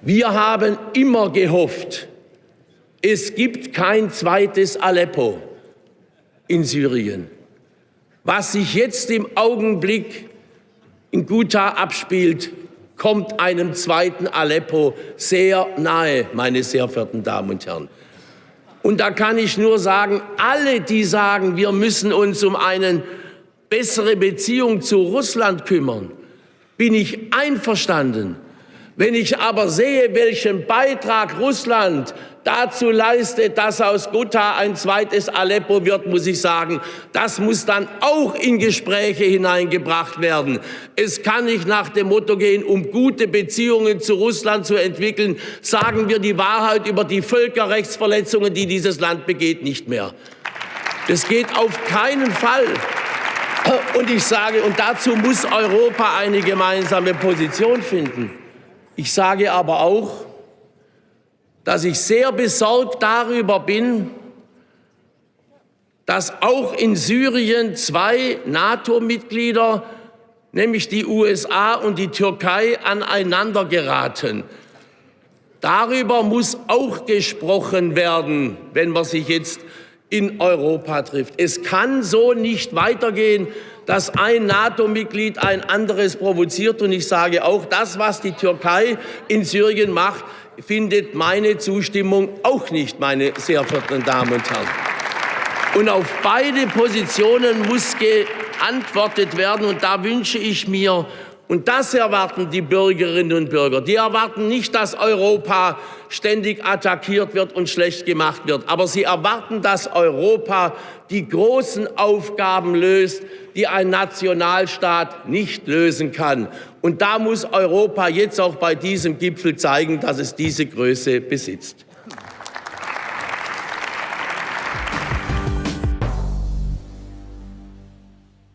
Wir haben immer gehofft, es gibt kein zweites Aleppo in Syrien. Was sich jetzt im Augenblick in Ghouta abspielt, kommt einem zweiten Aleppo sehr nahe, meine sehr verehrten Damen und Herren. Und da kann ich nur sagen, alle, die sagen, wir müssen uns um eine bessere Beziehung zu Russland kümmern, bin ich einverstanden. Wenn ich aber sehe, welchen Beitrag Russland dazu leistet, dass aus Ghouta ein zweites Aleppo wird, muss ich sagen, das muss dann auch in Gespräche hineingebracht werden. Es kann nicht nach dem Motto gehen, um gute Beziehungen zu Russland zu entwickeln, sagen wir die Wahrheit über die Völkerrechtsverletzungen, die dieses Land begeht, nicht mehr. Das geht auf keinen Fall. Und ich sage, und dazu muss Europa eine gemeinsame Position finden. Ich sage aber auch, dass ich sehr besorgt darüber bin, dass auch in Syrien zwei NATO-Mitglieder, nämlich die USA und die Türkei, aneinander geraten. Darüber muss auch gesprochen werden, wenn man sich jetzt in Europa trifft. Es kann so nicht weitergehen, dass ein NATO-Mitglied ein anderes provoziert. Und ich sage auch, das, was die Türkei in Syrien macht, findet meine Zustimmung auch nicht, meine sehr verehrten Damen und Herren. Und auf beide Positionen muss geantwortet werden. Und da wünsche ich mir, und das erwarten die Bürgerinnen und Bürger. Die erwarten nicht, dass Europa ständig attackiert wird und schlecht gemacht wird. Aber sie erwarten, dass Europa die großen Aufgaben löst, die ein Nationalstaat nicht lösen kann. Und da muss Europa jetzt auch bei diesem Gipfel zeigen, dass es diese Größe besitzt.